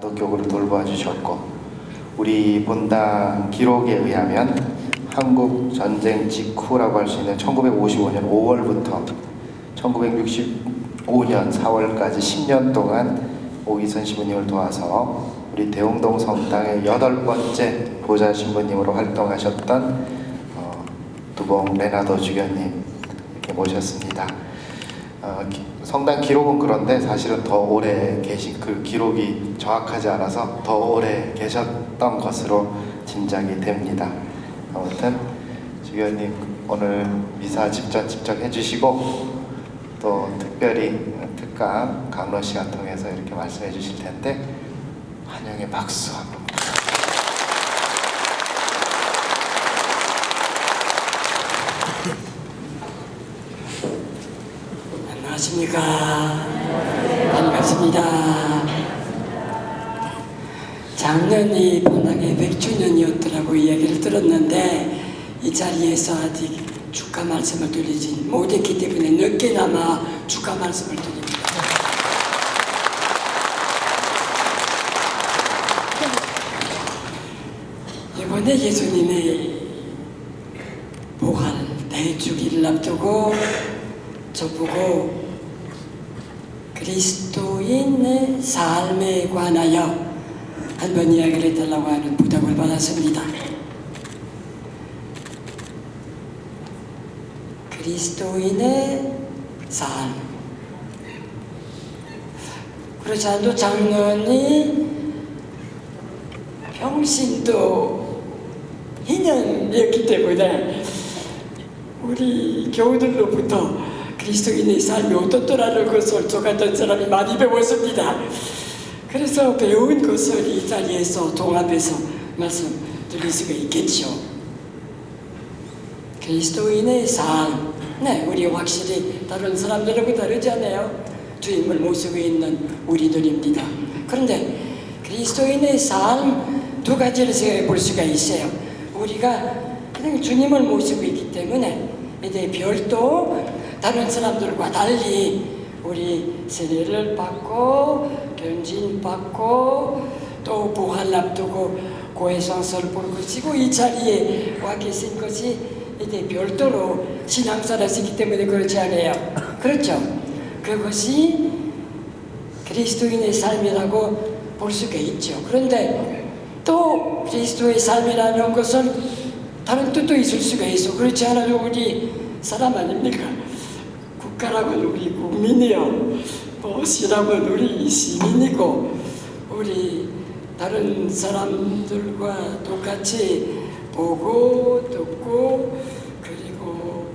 또 교구를 돌봐 주셨고 우리 본당 기록에 의하면 한국 전쟁 직후라고 할 수 있는 1955년 5월부터 1965년 4월까지 10년 동안 오기선 신부님을 도와서 우리 대웅동 성당의 여덟 번째 보좌 신부님으로 활동하셨던 어, 두봉 레나도 주교님 이렇게 모셨습니다. 어, 기- 성당 기록은 그런데 사실은 더 오래 계신 그 기록이 정확하지 않아서 더 오래 계셨던 것으로 짐작이 됩니다. 아무튼 주교님 오늘 미사 직접 직접 해주시고 또 특별히 특강 강로 시간 통해서 이렇게 말씀해 주실 텐데 환영의 박수 한번 안녕하십니까. 반갑습니다. 작년이 본당의 100주년이었더라고 이야기를 들었는데 이 자리에서 아직 축하 말씀을 드리지 못했기 때문에 늦게나마 축하 말씀을 드립니다. 이번에 예수님의 부활 대주기를 앞두고 저보고 그리스도인의 삶에 관하여 한번 이야기를 해달라고 하는 부탁을 받았습니다. 그리스도인의 삶. 그렇지 않아도 장로이 평신도 희년이었기 때문에 우리 교우들로부터 그리스도인의 삶이 어떻더라는 것을 저 같은 사람이 많이 배웠습니다. 그래서 배운 것을 이 자리에서 동합해서 말씀드릴 수가 있겠죠. 그리스도인의 삶, 네, 우리 확실히 다른 사람들하고 다르지 않아요. 주님을 모시고 있는 우리들입니다. 그런데 그리스도인의 삶 두 가지를 생각해 볼 수가 있어요. 우리가 그냥 주님을 모시고 있기 때문에 이제 별도 다른 사람들과 달리 우리 세례를 받고 견진 받고 또 부활 앞두고 고해성서를 볼 것이고 이 자리에 와 계신 것이 이제 별도로 신앙사라시기 때문에 그렇지 않아요. 그렇죠? 그것이 그리스도인의 삶이라고 볼 수가 있죠. 그런데 또 그리스도의 삶이라는 것은 다른 뜻도 있을 수가 있어. 그렇지 않아도 우리 사람 아닙니까? 국가라면 우리 국민이요. 뭐 시라면 우리 시민이고 우리 다른 사람들과 똑같이 보고 듣고 그리고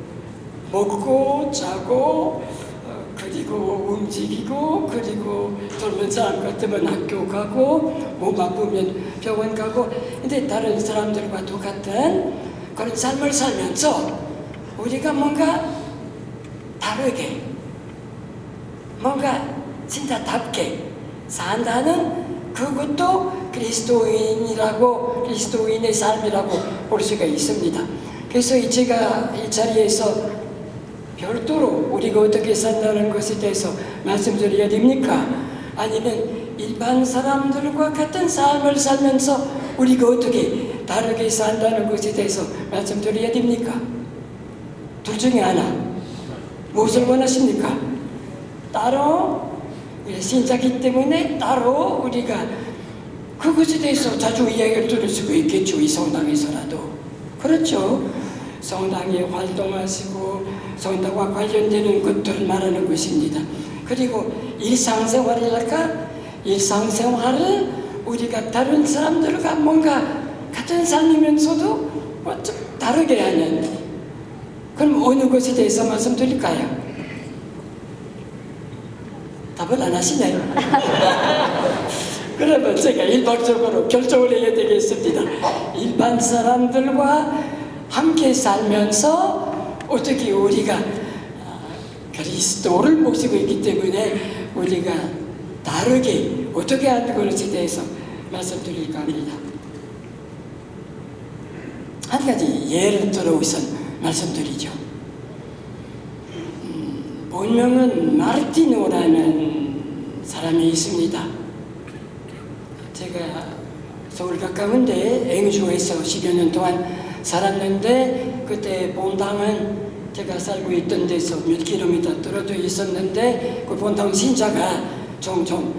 먹고 자고 어, 그리고 움직이고 그리고 젊은 사람 같으면 학교 가고 몸 아프면 병원 가고 근데 다른 사람들과 똑같은 그런 삶을 살면서 우리가 뭔가 다르게 뭔가 진짜 답게 산다는 그것도 그리스도인이라고 그리스도인의 삶이라고 볼 수가 있습니다. 그래서 이 제가 이 자리에서 별도로 우리가 어떻게 산다는 것에 대해서 말씀드려야 됩니까? 아니면 일반 사람들과 같은 삶을 살면서 우리가 어떻게 다르게 산다는 것에 대해서 말씀드려야 됩니까? 둘 중에 하나. 무엇을 원하십니까? 따로 우리 신자기 때문에 따로 우리가 그것에 대해서 자주 이야기를 들을 수가 있겠죠. 이 성당에서라도. 그렇죠. 성당에 활동하시고 성당과 관련되는 것들을 말하는 것입니다. 그리고 일상생활이랄까? 일상생활을 우리가 다른 사람들과 뭔가 같은 삶이면서도 뭐 좀 다르게 하는 그럼 어느 것에 대해서 말씀드릴까요? 답을 안 하시네요. 그러면 제가 일방적으로 결정을 해야 되겠습니다. 일반 사람들과 함께 살면서 어떻게 우리가 아, 그리스도를 모시고 있기 때문에 우리가 다르게 어떻게 하는 것에 대해서 말씀드릴까 합니다. 한 가지 예를 들어 우선 말씀드리죠. 음, 본명은 마르티노라는 사람이 있습니다. 제가 서울 가까운데 앵주에서 10여 년 동안 살았는데 그때 본당은 제가 살고 있던 데서 몇 킬로미터 떨어져 있었는데 그 본당 신자가 종종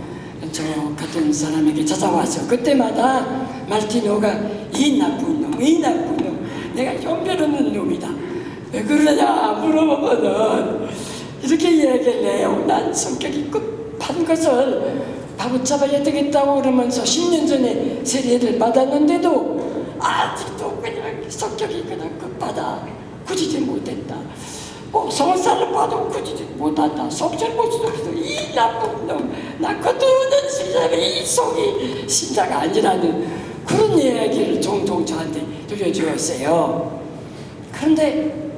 저 같은 사람에게 찾아와서 그때마다 말티노가 이 나쁜 놈, 이 나쁜 놈, 내가 형편없는 놈이다. 왜 그러냐 물어보면은 이렇게 해요. 난 성격이 급한 것을 바로잡아야 되겠다고 그러면서 10년 전에 세례를 받았는데도 아직도 그냥 성격이 그냥 급하다. 굳이지 못했다. 뭐 성사를 봐도 굳이지 못한다. 속절 못 쓰기도 이 나쁜 놈. 나 거두는 신자가 이 속이 신자가 아니라는 그런 이야기를 종종 저한테 들려주었어요. 그런데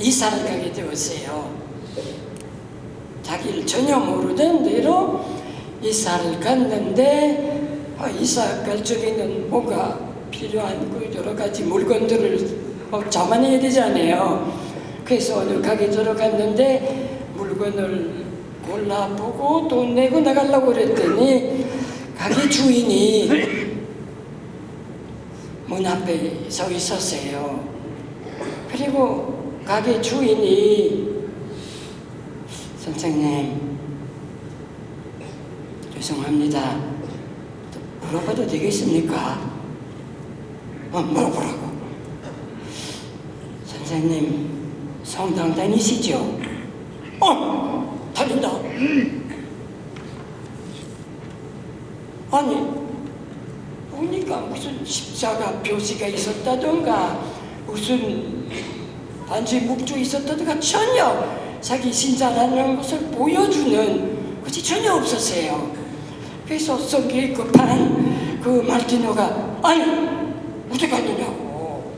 이사를 가게 되었어요. 자기를 전혀 모르던 대로 이사를 갔는데 아, 이사 갈 적에는 뭔가 필요한 그 여러 가지 물건들을 어, 자만해야 되잖아요. 그래서 어느 가게 들어갔는데 물건을 골라보고 돈 내고 나가려고 그랬더니 가게 주인이 문 앞에 서 있었어요. 그리고 가게 주인이 선생님 죄송합니다. 물어봐도 되겠습니까? 어, 물어보라고. 선생님 성당 다니시죠? 어, 다닌다. 아니 보니까? 무슨 십자가 표시가 있었다던가? 무슨 반지 묵주 있었다던가? 전혀 자기 신자라는 것을 보여주는 것이 전혀 없었어요. 그래서 성격이 급한 그 말티노가 아니 어디 갔느냐고.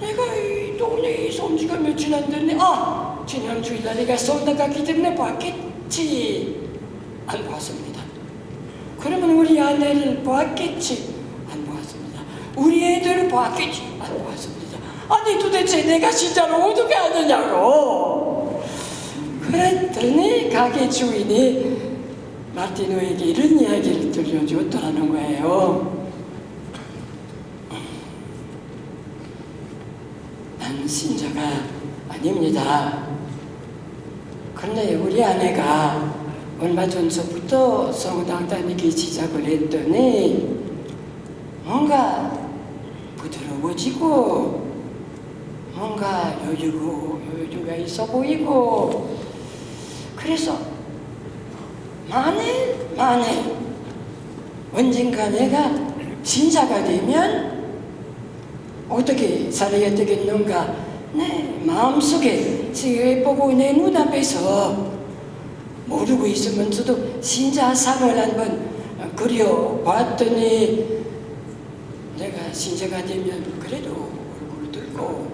내가 이 동네에 있은 지가 며칠 안 됐네? 아 지난 주일날 내가 성당 갔기 때문에 봤겠지. 안 봤습니다 그러면 우리 아내를 봤겠지? 안 봤습니다. 우리 애들을 봤겠지? 안 봤습니다. 아니 도대체 내가 진짜로 어떻게 하느냐고. 그랬더니 가게 주인이 마티노에게 이런 이야기를 들려줬더라는 거예요. 난 신자가 아닙니다. 그런데 우리 아내가 얼마 전서부터 성당 다니기 시작을 했더니 뭔가 부드러워지고 뭔가 여유고 여유가 있어 보이고 그래서 만에 만에 언젠가 내가 신자가 되면 어떻게 살아야 되겠는가? 내 마음속에 지혜보고 내 눈앞에서 모르고 있으면서도 신자상을 한번 그려봤더니 내가 신자가 되면 그래도 얼굴 들고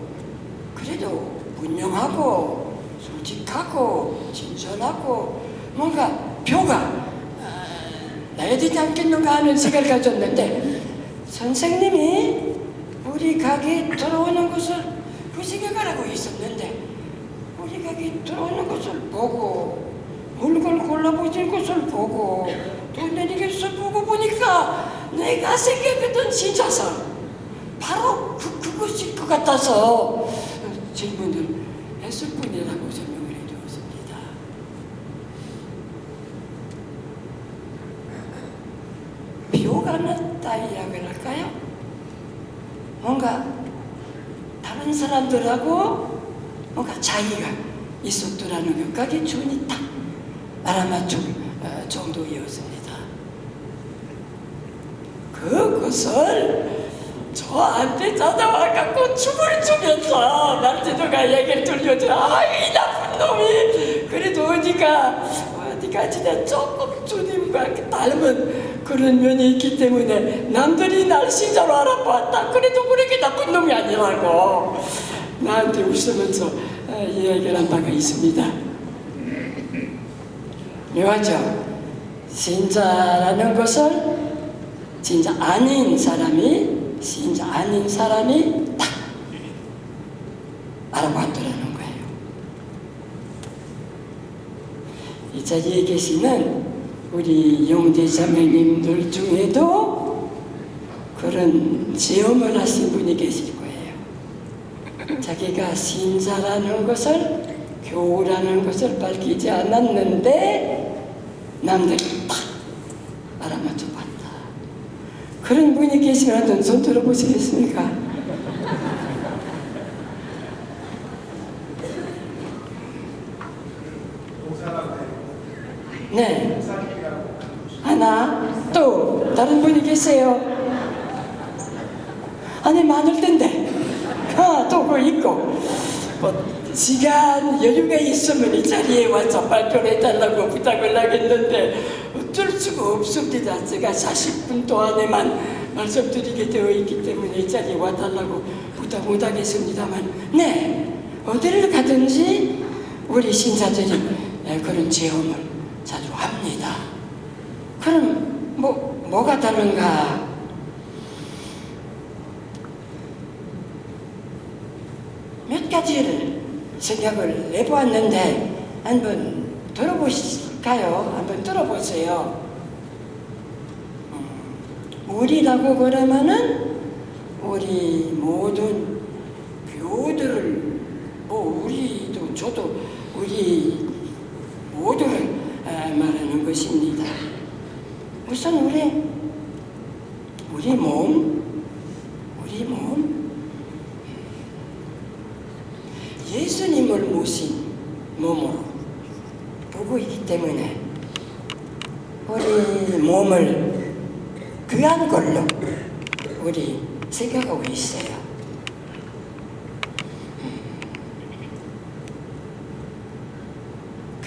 그래도 분명하고 솔직하고 진솔하고 뭔가 표가 아, 나야 되지 않겠는가 하는 생각을 가졌는데 선생님이 우리 가게에 들어오는 것을 그 생각을 하고 있었는데 우리 가게에 들어오는 것을 보고 물건 골라보는 것을 보고 돈 내는 것을 보고 보니까 내가 생각했던 진짜상 바로 그, 그것일 것 같아서 질문을 했을 뿐이라고 설명을 해주었습니다. 비호가 났다 이야기를 할까요? 뭔가 다른 사람들하고 뭔가 차이가 있었더라는 것까지 주인이 딱 알아맞힐 어, 정도였습니다. 그것을 저한테 찾아와 갖고 춤을 추면서 남자들과 얘기를 들려줘. 아이 나쁜 놈이. 그래도 어디가 어디가 진짜 조금 주님과 닮은 그런 면이 있기 때문에 남들이 날 신자로 알아봤다. 그래도 그렇게 나쁜 놈이 아니라고. 나한테 웃으면서 어, 이야기를 한 바가 있습니다 묘하죠 신자라는 것을 진짜 아닌 사람이 진짜 아닌 사람이 딱 알아봤더라는 거예요. 이 자리에 계시는 우리 영제자매님들 중에도 그런 체험을 하신 분이 계실 거예요. 자기가 신자라는 것을 교우라는 것을 밝히지 않았는데 남들이 탁 알아맞혀 봤다. 그런 분이 계시면 한번 손 들어보시겠습니까? 네. 하나, 또 다른 분이 계세요. 아니 많을 텐데. 아, 또그 있고. 뭐 시간 여유가 있으면 이 자리에 와서 발표를 해달라고 부탁을 하겠는데 어쩔 수가 없습니다. 제가 40분 동안에만 말씀드리게 되어 있기 때문에 이 자리에 와달라고 부탁 못하겠습니다만 네 어디를 가든지 우리 신사들이 네, 그런 체험을 자주 합니다. 그럼 뭐 뭐가 다른가? 몇 생각을 내보았는데 한번 들어보실까요? 한번 들어보세요. 음, 우리라고 그러면은 우리 모든 교우들을 뭐 우리도 저도 우리 모두를 아, 말하는 것입니다. 우선 우리 우리 몸 우리 몸 예수님을 모신 몸으로 보고 있기 때문에 우리 몸을 귀한 걸로 우리 생각하고 있어요.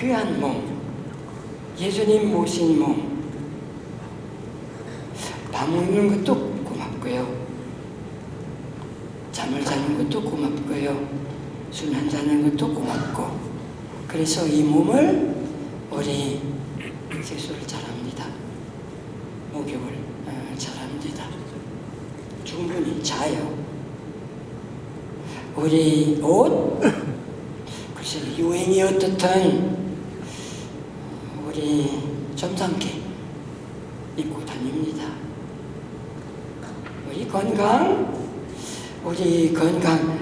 귀한 몸, 예수님 모신 몸, 밥 먹는 것도 고맙고요. 잠을 자는 것도 고맙고요. 술 한잔하는 것도 고맙고 그래서 이 몸을 우리 세수를 잘합니다. 목욕을 어, 잘합니다. 충분히 자요. 우리 옷 글쎄 유행이 어떻든 우리 점잖게 입고 다닙니다. 우리 건강 우리 건강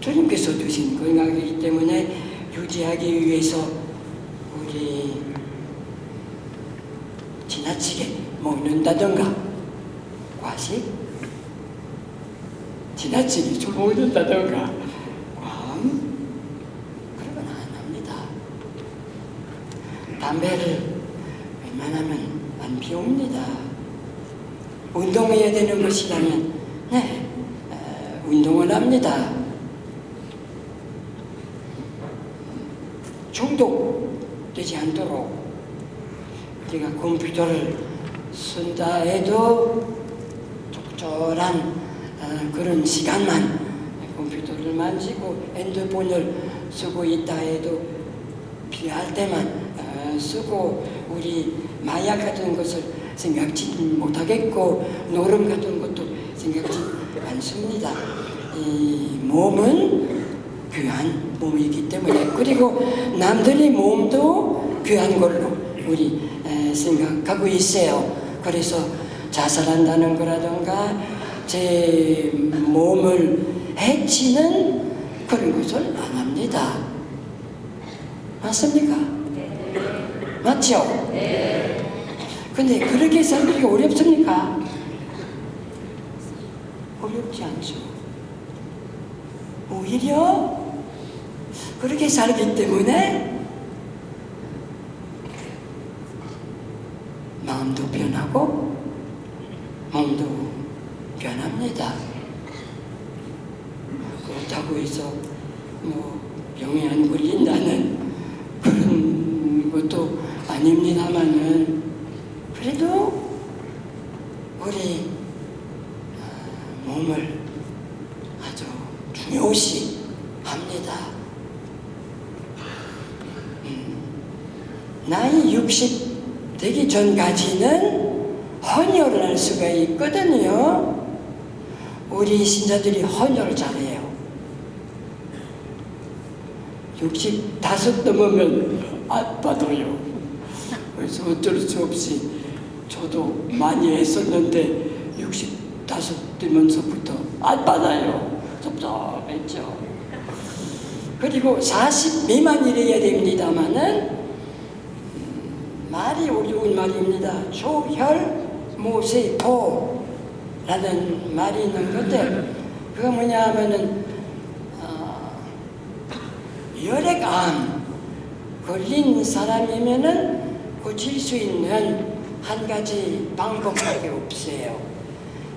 주님께서 주신 건강이기 때문에 유지하기 위해서 우리 지나치게 먹는다던가 과식 지나치게 술 먹는다던가 광 그런 건 안 합니다. 담배를 웬만하면 안 피웁니다. 운동해야 되는 것이라면 네 어, 운동을 합니다. 중독되지 않도록 우리가 컴퓨터를 쓴다 해도 적절한 어, 그런 시간만 컴퓨터를 만지고 핸드폰을 쓰고 있다 해도 필요할 때만 어, 쓰고 우리 마약 같은 것을 생각지 못하겠고 노름 같은 것도 생각지 않습니다. 이 몸은 귀한 몸이기 때문에 그리고 남들의 몸도 귀한 걸로 우리 에, 생각하고 있어요. 그래서 자살한다는 거라든가 제 몸을 해치는 그런 것을 안 합니다. 맞습니까? 맞죠? 근데 그렇게 살기 어렵습니까? 어렵지 않죠. 오히려 그렇게 살기 때문에 마음도 변하고 몸도 변합니다. 그렇다고 해서 뭐 병에 안 걸린다는 그런 것도 아닙니다만은 그래도 우리 어, 몸을 아주 중요시 합니다. 음, 나이 60 되기 전까지는 헌혈을 할 수가 있거든요. 우리 신자들이 헌혈을 잘해요. 65 넘으면 아빠도요. 그래서 어쩔 수 없이 저도 많이 했었는데 65 되면서부터 안 받아요. 섭섭했죠. 그리고 40 미만 이래야 됩니다마는 음, 말이 어려운 말입니다. 조혈 모세포라는 말이 있는 건데 그거 뭐냐 하면은 어, 혈액암 걸린 사람이면은 고칠 수 있는 한 가지 방법밖에 없어요.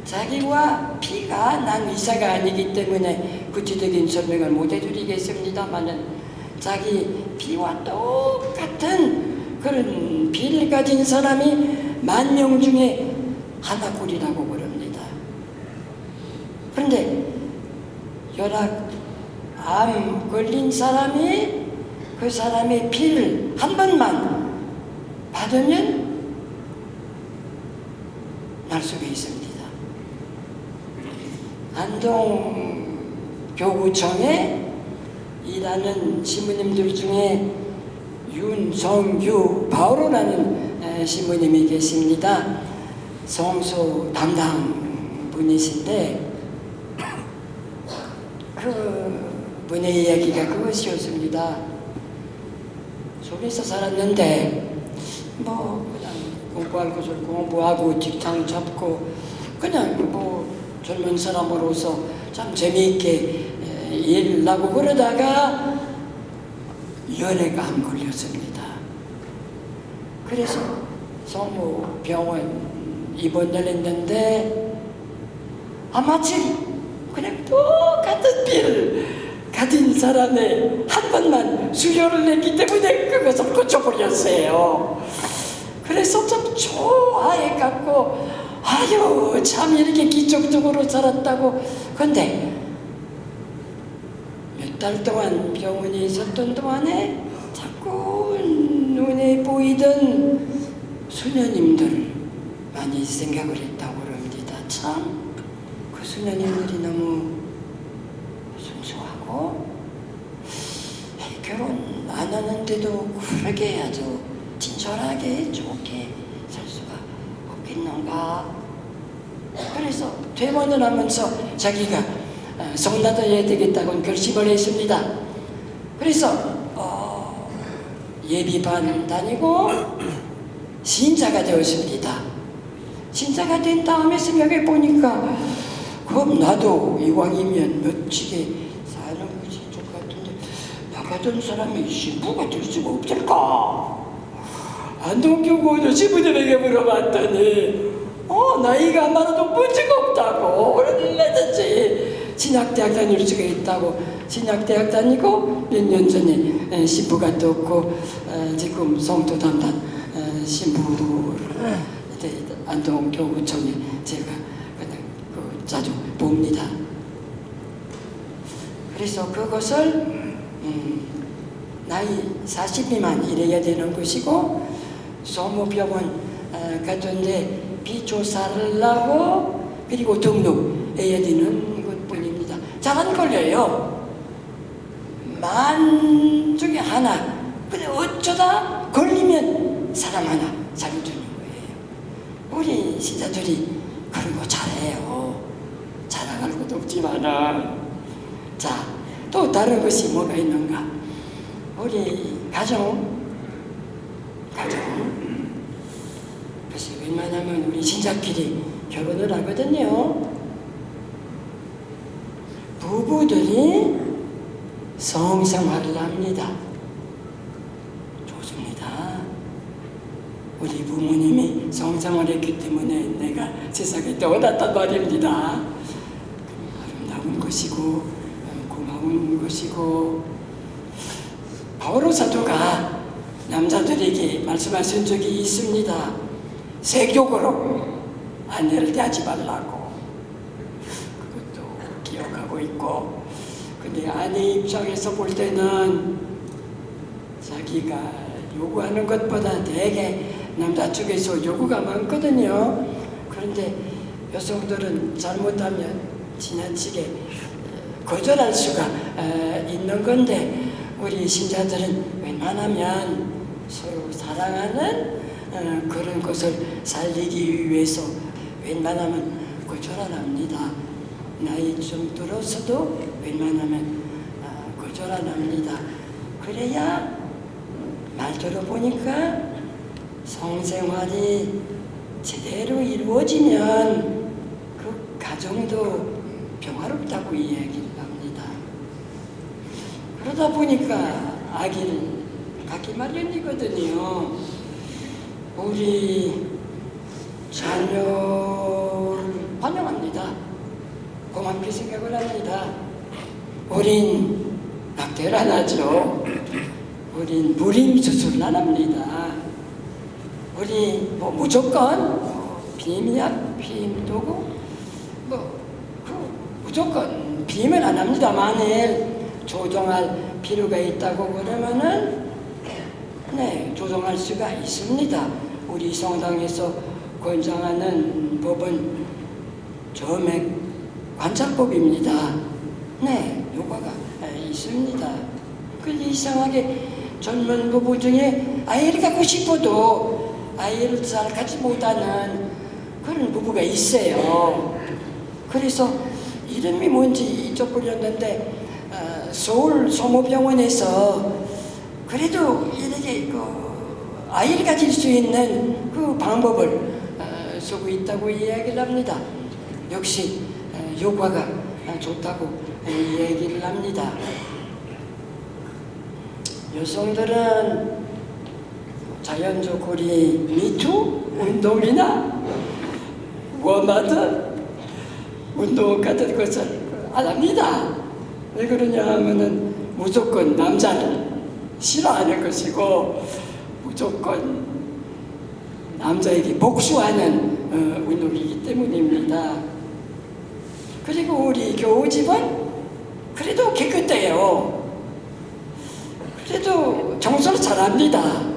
자기와 피가 난 의사가 아니기 때문에 구체적인 설명을 못 해드리겠습니다만은 자기 피와 똑같은 그런 피를 가진 사람이 만명 중에 하나꼴이라고 그럽니다. 그런데 혈압 암 걸린 사람이 그 사람의 피를 한 번만 받으면 날 수가 있습니다. 안동 교구청에 일하는 신부님들 중에 윤성유 바오로라는 에, 신부님이 계십니다. 성소 담당 분이신데 그 분의 이야기가 그것이었습니다. 속에서 살았는데 뭐 그냥 공부할 것을 공부하고 직장 잡고 그냥 뭐 젊은 사람으로서 참 재미있게 에, 일하고 그러다가 혈액암 걸렸습니다. 그래서 성모 병원 입원을 했는데 아마치 그냥 똑같은 피를 가진 사람의 한 번만 수혈을 했기 때문에 그것을 고쳐버렸어요. 그래서 좀 좋아해갖고 아유 참 이렇게 기적적으로 살았다고. 근데 몇 달 동안 병원에 있었던 동안에 자꾸 눈에 보이던 수녀님들 많이 생각을 했다고 그럽니다. 참 그 수녀님들이 너무 순수하고 결혼 안 하는데도 그러게 아주 친 절하게 좋게 살 수가 없겠는가? 그래서 퇴원을 하면서 자기가 어, 성나다해야 되겠다고 결심을 했습니다. 그래서 어, 예비반 다니고 신자가 되었습니다. 신자가 된 다음에 생각해 보니까 그럼 나도 이왕이면 멋지게 사는 것이 좋을 것 같은데 나 같은 사람이 신부가 될 수가 없을까? 안동교구 어느 신부들에게 물어봤더니 어 나이가 많아도 문제가 없다고 얼마든지 신학대학 다닐 수가 있다고 신학대학 다니고 몇 년 전에 에, 신부가 떴고 어, 지금 성도 담당 어, 신부를 안동교구청에 제가 그냥 그 자주 봅니다. 그래서 그것을 음, 나이 40 미만 이래야 되는 것이고 소모병원 어, 같은데 비조사를 하고 그리고 등록해야 되는 것뿐입니다. 잘안 걸려요. 만 중에 하나. 근데 어쩌다 걸리면 사람 하나 살려주는 거예요. 우리 신자들이 그런 거 잘해요. 자랑할 것도 없지만은 자, 또 다른 것이 뭐가 있는가? 우리 가정, 가정. 그것이 웬만하면 우리 신자끼리 결혼을 하거든요. 부부들이 성생활을 합니다. 좋습니다. 우리 부모님이 성생활했기 때문에 내가 세상에 떠났단 말입니다. 아름다운 것이고 고마운 것이고 바오로 사도가 남자들에게 말씀하신 적이 있습니다. 세욕으로 아내를 대하지 말라고 그것도 기억하고 있고 근데 아내 입장에서 볼 때는 자기가 요구하는 것보다 되게 남자 쪽에서 요구가 많거든요. 그런데 여성들은 잘못하면 지나치게 거절할 수가 어, 있는 건데 우리 신자들은 웬만하면 서로 사랑하는 어, 그런 것을 살리기 위해서 웬만하면 거절안합니다. 나이 좀 들어서도 웬만하면 어, 거절안합니다. 그래야 말 들어보니까 성생활이 제대로 이루어지면 그 가정도 평화롭다고 이야기를 합니다. 그러다 보니까 아기를 갖기 마련이거든요. 우리 자녀를 환영합니다. 고맙게 생각을 합니다. 우린 낙태를 안 하죠. 우린 무림 수술을 안 합니다. 우리 뭐 무조건 뭐 비임이야 비임도 고 뭐 그 무조건 비임을 안 합니다. 만일 조정할 필요가 있다고 그러면은 네 조정할 수가 있습니다. 우리 성당에서 권장하는 법은 점액 관찰법입니다. 네 효과가 있습니다. 근데 이상하게 젊은 부부 중에 아이를 갖고 싶어도 아이를 잘 갖지 못하는 그런 부부가 있어요. 그래서 이름이 뭔지 잊어버렸는데 어, 서울 소모병원에서 그래도 이렇게 그 아이를 가질 수 있는 그 방법을 어, 쓰고 있다고 이야기를 합니다. 역시 어, 효과가 좋다고 이야기를 합니다. 여성들은 자연적 우리 미투 운동이나 원하든 운동 같은 것을 안 합니다. 왜 그러냐 하면은 무조건 남자를 싫어하는 것이고 무조건 남자에게 복수하는 어, 운동이기 때문입니다. 그리고 우리 교우집은 그래도 깨끗해요. 그래도 청소를 잘합니다.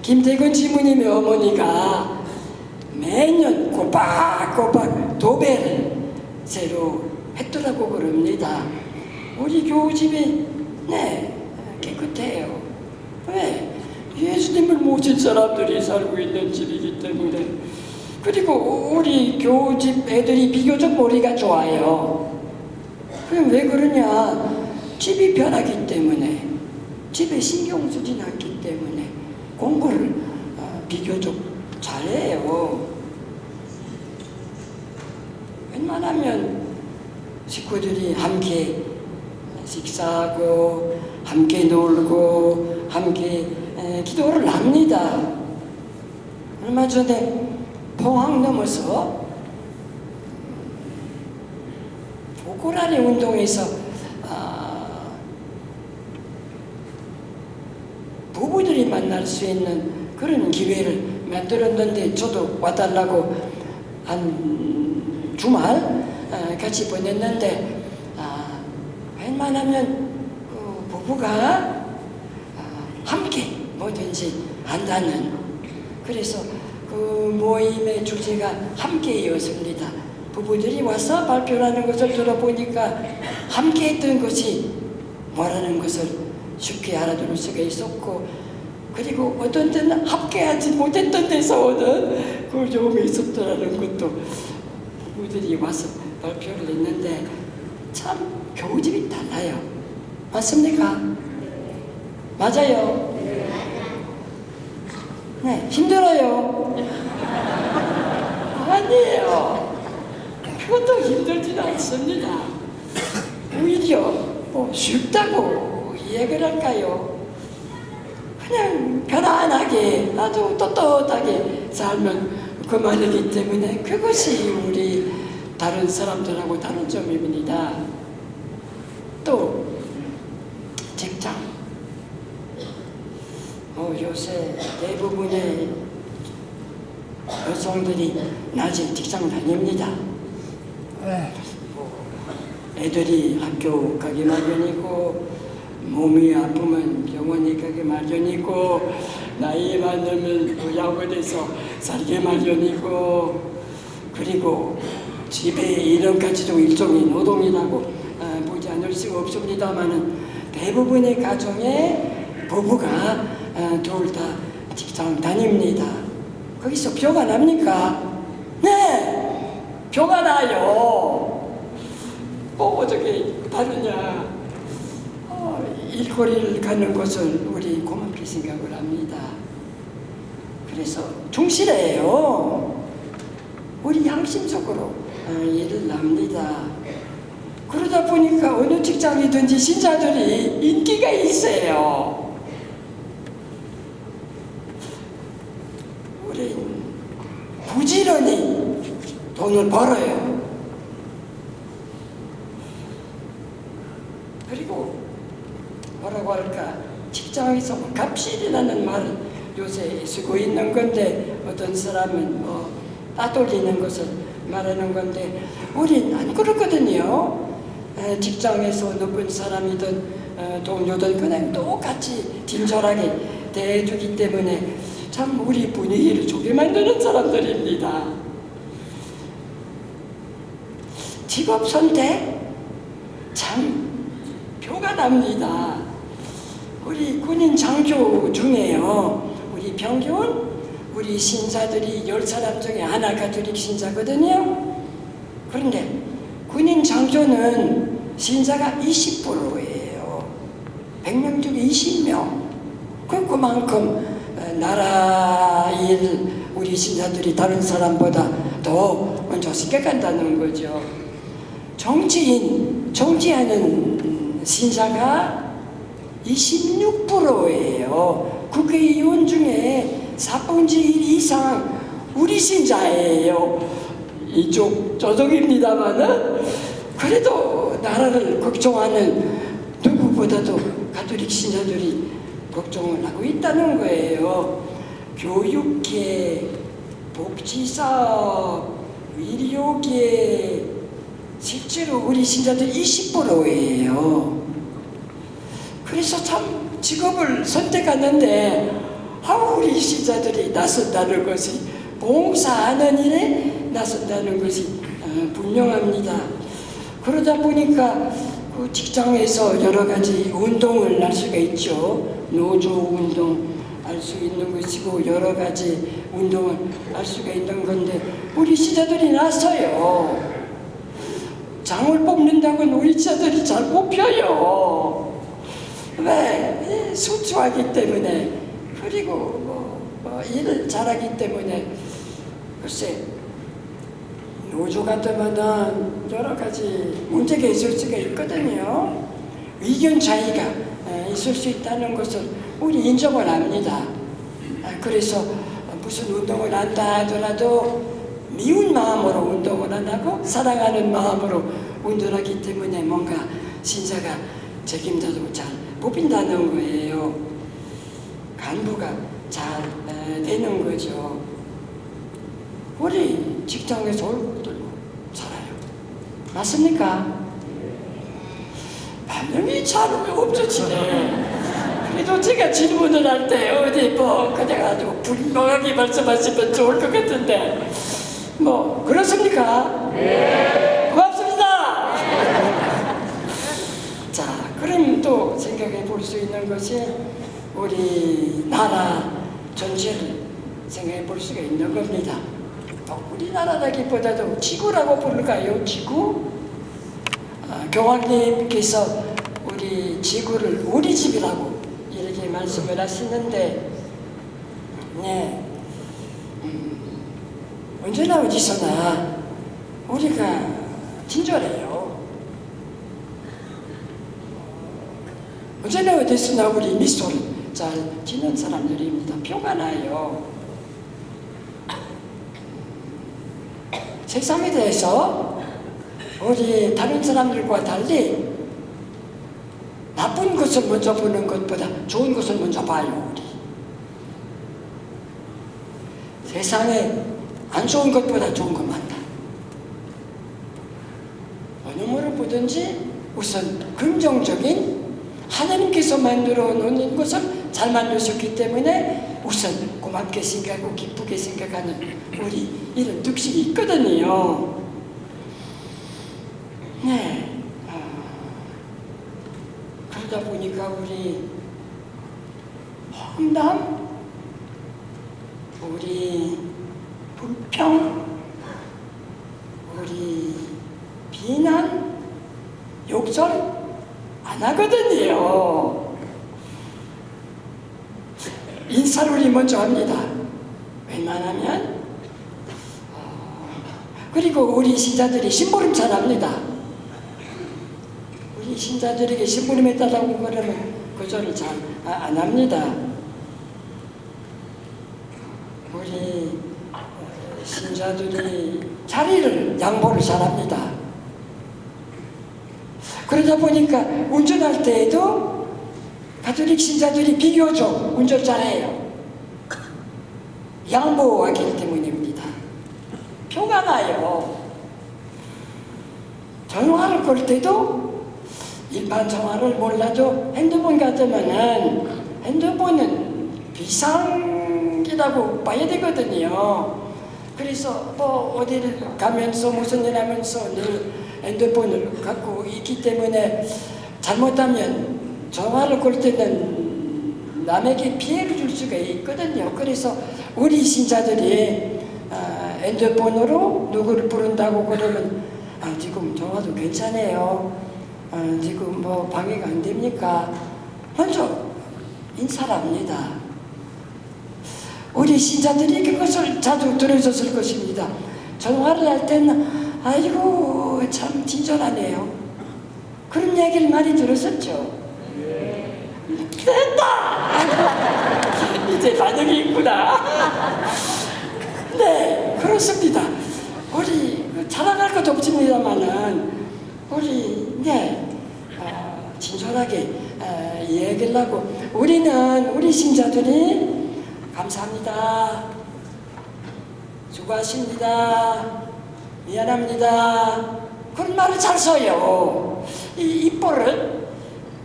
김태근 지부님의 어머니가 매년 꼬박꼬박 도배를 새로 했더라고 그럽니다. 우리 교우집이 네 깨끗해요. 왜? 예수님을 모신 사람들이 살고 있는 집이기 때문에 그리고 우리 교우집 애들이 비교적 머리가 좋아요. 왜 그러냐? 집이 변하기 때문에 집에 신경 쓰진 않기 때문에 공부를 어, 비교적 잘해요. 웬만하면 식구들이 함께 식사하고 함께 놀고 함께 에, 기도를 합니다. 얼마 전에 포항 넘어서 보고라니 운동에서 아, 부부들이 만날 수 있는 그런 기회를 만들었는데 저도 와달라고 한 주말 아, 같이 보냈는데 아, 웬만하면 그 부부가 아, 함께 뭐든지 한다는 그래서 그 모임의 주제가 함께였습니다. 부부들이 와서 발표하는 것을 들어보니까 함께 했던 것이 뭐라는 것을 쉽게 알아들을 수가 있었고 그리고 어떤 때는 함께하지 못했던 데서 오는 그점이 있었더라는 것도 부부들이 와서 발표를 했는데 참 교우집이 달라요. 맞습니까? 맞아요. 네, 힘들어요. 아니에요. 그것도 힘들진 않습니다. 오히려 뭐 쉽다고 이야기를 할까요? 그냥 편안하게 아주 떳떳하게 살면 그만이기 때문에 그것이 우리 다른 사람들하고 다른 점입니다. 또 직장 어, 요새 대부분의 여성들이 낮에 직장 다닙니다. 애들이 학교 가기 마련이고 몸이 아프면 병원에 가기 마련이고 나이 많으면 요양원에서 살기 마련이고 그리고 집에 이런까지도 일종의 노동이라고 아, 보지 않을 수가 없습니다만은 대부분의 가정에 부부가 아, 둘 다 직장 장 다닙니다. 거기서 표가 납니까? 네! 표가 나요. 뭐 어떻게 다르냐. 어, 일거리를 가는 것을 우리 고맙게 생각을 합니다. 그래서 충실해요. 우리 양심적으로 어, 일을 합니다. 그러다 보니까 어느 직장이든지 신자들이 인기가 있어요. 우리 부지런히 돈을 벌어요. 그리고 뭐라고 할까 직장에서 뭐 갑질이라는 말을 요새 쓰고 있는 건데 어떤 사람은 뭐 따돌리는 것을 말하는 건데 우린 안 그렇거든요. 에, 직장에서 높은 사람이든 어, 동료든 그냥 똑같이 친절하게 대해주기 때문에 참 우리 분위기를 좋게 만드는 사람들입니다. 직업 선택 참 표가 납니다. 우리 군인 장교 중에요. 우리 평균 우리 신사들이 열 사람 중에 하나 가톨릭 신자거든요. 그런데 군인 장교는 신자가 20%예요. 100명 중에 20명. 그 그만큼 어, 나라 일 우리 신사들이 다른 사람보다 더 먼저 생각한다는 거죠. 정치인, 정치하는 음, 신사가 26%예요. 국회의원 중에 4분의 1 이상 우리 신자예요. 이쪽 저쪽입니다만은 그래도 나라를 걱정하는 누구보다도 가톨릭 신자들이 걱정을 하고 있다는 거예요. 교육계, 복지사업, 의료계 실제로 우리 신자들 20%예요. 그래서 참 직업을 선택하는데 아 우리 신자들이 나선다는 것이 봉사하는 일에 나선다는 것이 어, 분명합니다. 그러다 보니까 그 직장에서 여러 가지 운동을 할 수가 있죠. 노조 운동 할수 있는 것이고 여러 가지 운동을 할 수가 있는 건데 우리 신자들이 나서요. 장을 뽑는다고는 우리 신자들이 잘 뽑혀요. 왜? 수추하기 때문에 그리고 뭐, 뭐 일을 잘하기 때문에 글쎄 노조 같으면은 여러 가지 문제가 있을 수가 있거든요. 의견 차이가 에, 있을 수 있다는 것을 우리 인정을 합니다. 아, 그래서 무슨 운동을 한다 하더라도 미운 마음으로 운동을 안 하고 사랑하는 마음으로 운동하기 때문에 뭔가 신사가 책임져도 잘 뽑힌다는 거예요. 간부가 잘 에, 되는 거죠. 우리 직장에서 얼굴 들고 살아요. 맞습니까? 반응이 잘 없어지네. 그래도 제가 질문을 할 때 어디 뭐 그냥 아주 분명하게 말씀하시면 좋을 것 같은데 뭐 그렇습니까? 네. 고맙습니다. 자, 그럼 또 생각해 볼 수 있는 것이 우리 나라 전체를 생각해 볼 수가 있는 겁니다. 또 우리나라라기보다도 지구라고 부를까요? 지구? 아, 교황님께서 우리 지구를 우리 집이라고 이렇게 말씀을 하시는데, 네, 음, 언제나 어디서나 우리가 친절해요. 언제나 어디서나 우리 미소를 잘 지는 사람들입니다. 표가 나요. 세상에 대해서 우리 다른 사람들과 달리 나쁜 것을 먼저 보는 것보다 좋은 것을 먼저 봐요, 우리. 세상에 안 좋은 것보다 좋은 것 많다. 어느 모로 보든지 우선 긍정적인 하나님께서 만들어 놓은 것을 잘 만드셨기 때문에 우선 고맙게 생각하고 기쁘게 생각하는 우리 이런 득식이 있거든요. 네. 아, 그러다 보니까 우리 험담 우리 불평, 우리 비난, 욕설 안 하거든요. 인사를 먼저 합니다. 웬만하면 어, 그리고 우리 신자들이 심부름 잘합니다. 우리 신자들에게 심부름에 달라고 그러면 그 절을 잘 안 합니다. 우리 어, 신자들이 자리를 양보를 잘합니다. 그러다 보니까 운전할 때에도 가톨릭 신자들이 비교적 운전 잘해요. 양보하기 때문입니다. 표가 나요. 전화를 걸 때도 일반 전화를 몰라도 핸드폰 같으면은 핸드폰은 비상기라고 봐야 되거든요. 그래서 뭐 어디를 가면서 무슨 일 하면서 늘 핸드폰을 갖고 있기 때문에 잘못하면 전화를 걸 때는 남에게 피해를 줄 수가 있거든요. 그래서 우리 신자들이 아, 핸드폰으로 누구를 부른다고 그러면 아, 지금 전화도 괜찮아요. 아, 지금 뭐 방해가 안 됩니까? 먼저 인사를 합니다. 우리 신자들이 그것을 자주 들으셨을 것입니다. 전화를 할 때는 아이고 참 친절하네요. 그런 얘기를 많이 들었었죠. 됐다! 이제 반응이 있구나. 네, 그렇습니다. 우리 자랑할 것도 없습니다만은 우리 네 어, 친절하게 어, 얘기를 하고 우리는 우리 신자들이 감사합니다. 수고하십니다. 미안합니다. 그런 말을 잘 써요. 이 입버릇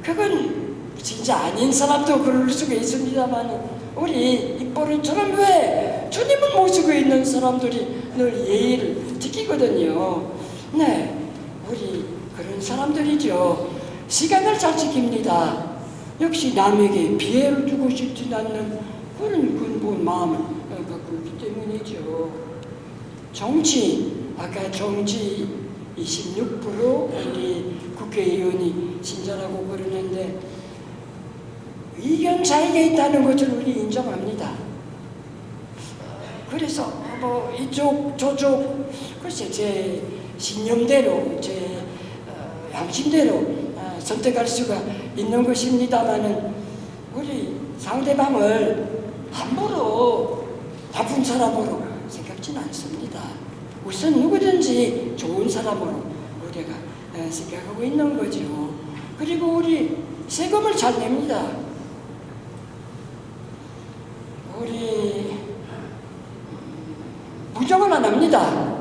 그건 진짜 아닌 사람도 그럴 수가 있습니다만 우리 입버릇처럼 왜 주님을 모시고 있는 사람들이 늘 예의를 지키거든요. 네, 우리 그런 사람들이죠. 시간을 잘 지킵니다. 역시 남에게 피해를 주고 싶지 않는 그런 근본 마음을 갖고 있기 때문이죠. 정치, 아까 정치 26% 우리 국회의원이 신자라고 그러는데 의견 차이가 있다는 것을 우리 인정합니다. 그래서 뭐 이쪽 저쪽 글쎄 제 신념대로 제 어, 양심대로 어, 선택할 수가 있는 것입니다만은 우리 상대방을 함부로 나쁜 사람으로 생각지는 않습니다. 우선 누구든지 좋은 사람으로 우리가 어, 생각하고 있는 거죠. 그리고 우리 세금을 잘 냅니다. 우리 부정은 안 합니다.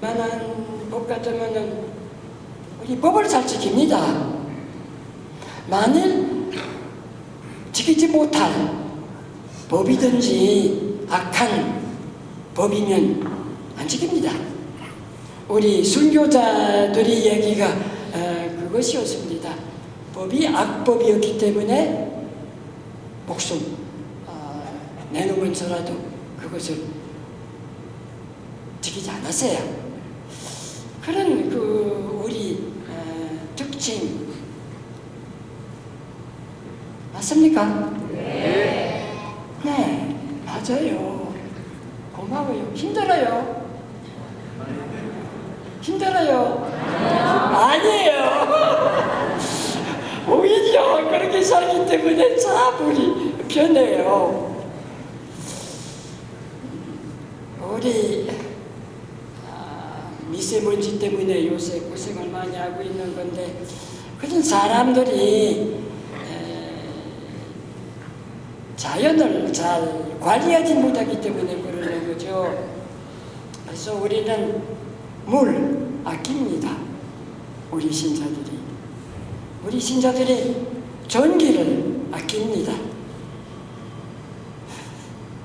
만한 법 같으면 은 우리 법을 잘 지킵니다. 만일 지키지 못할 법이든지 악한 법이면 안 지킵니다. 우리 순교자들의 얘기가 어, 그것이었습니다. 법이 악법이었기 때문에 목숨 어, 내놓으면서라도 그것을 지키지 않았어요. 그런 그 우리 어, 특징 맞습니까? 네. 네, 맞아요. 고마워요. 힘들어요. 힘들어요. 아니에요. 오히려 그렇게 살기 때문에 참 우리 편해요. 우리 아, 미세먼지 때문에 요새 고생을 많이 하고 있는 건데 그런 사람들이 에, 자연을 잘 관리하지 못하기 때문에 그러는 거죠. 그래서 우리는 물 아낍니다. 우리 신자들이. 우리 신자들이 전기를 아낍니다.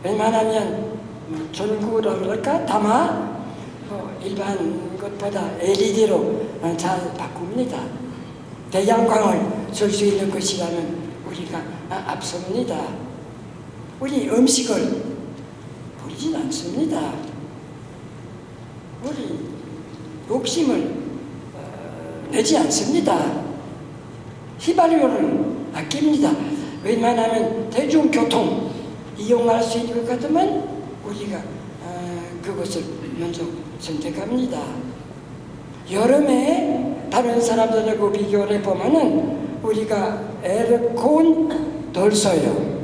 웬만하면 뭐 전구라 그럴까? 다마 뭐 일반 것보다 LED로 잘 바꿉니다. 대양광을 쓸수 있는 것이라면 우리가 아, 앞섭니다. 우리 음식을 버리진 않습니다. 우리 욕심을 어, 내지 않습니다. 휘발유를 아낍니다. 왜냐하면 대중교통 이용할 수 있는 것 같으면 우리가 어, 그것을 먼저 선택합니다. 여름에 다른 사람들하고 비교를 해보면 은 우리가 에어컨 덜 써요.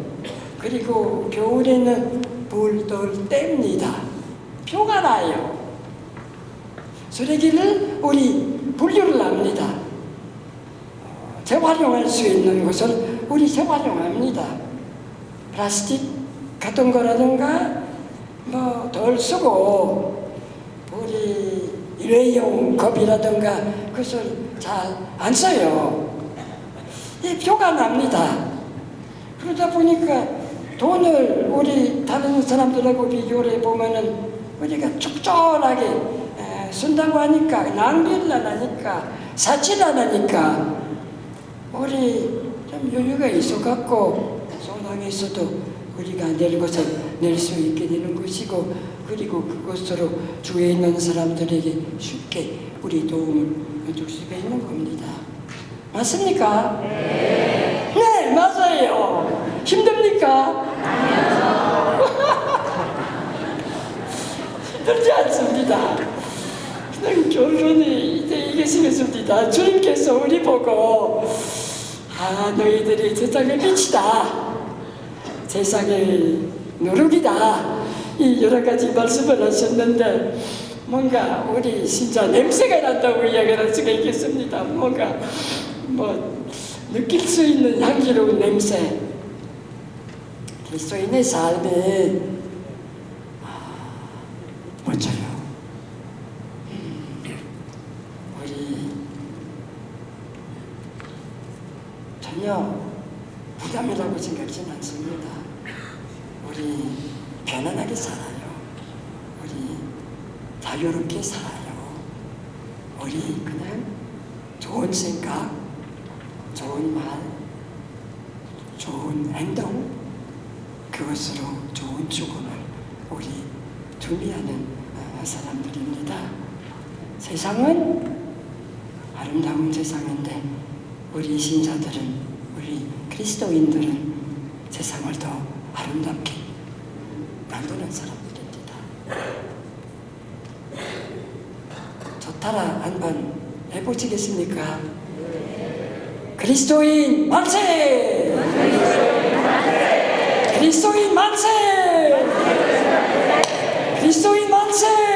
그리고 겨울에는 불덜 뗍니다. 표가 나요. 쓰레기를 우리 분류를 합니다. 어, 재활용할 수 있는 것을 우리 재활용합니다. 플라스틱 같은 거라든가 뭐 덜 쓰고 우리 일회용 컵이라든가 그것을 잘 안 써요. 이 표가 납니다. 그러다 보니까 돈을 우리 다른 사람들하고 비교를 해보면은 우리가 적절하게 에, 쓴다고 하니까 낭비를 안 하니까 사치를 안 하니까 우리 좀 여유가 있어갖고 소당에서도 우리가 낼 것을 낼 수 있게 되는 것이고 그리고 그것으로 주위에 있는 사람들에게 쉽게 우리 도움을 줄 수가 있는 겁니다. 맞습니까? 네. 네, 맞아요. 힘듭니까? 힘들지 않습니다. 그냥 결론이 이제 이게 생겼습니다. 주님께서 우리 보고 아 너희들이 세상의 빛이다. 세상의 누룩이다. 이 여러 가지 말씀을 하셨는데 뭔가 우리 진짜 냄새가 난다고 이야기할 수가 있겠습니다. 뭔가 뭐 느낄 수 있는 향기로운 냄새. 그리스도인의 삶이 아, 멋져요. 세상은 아름다운 세상인데 우리 신자들은 우리 그리스도인들은 세상을 더 아름답게 만드는 사람들입니다. 좋다라 한번 해보시겠습니까? 그리스도인 만세! 그리스도인 만세! 그리스도인 만세!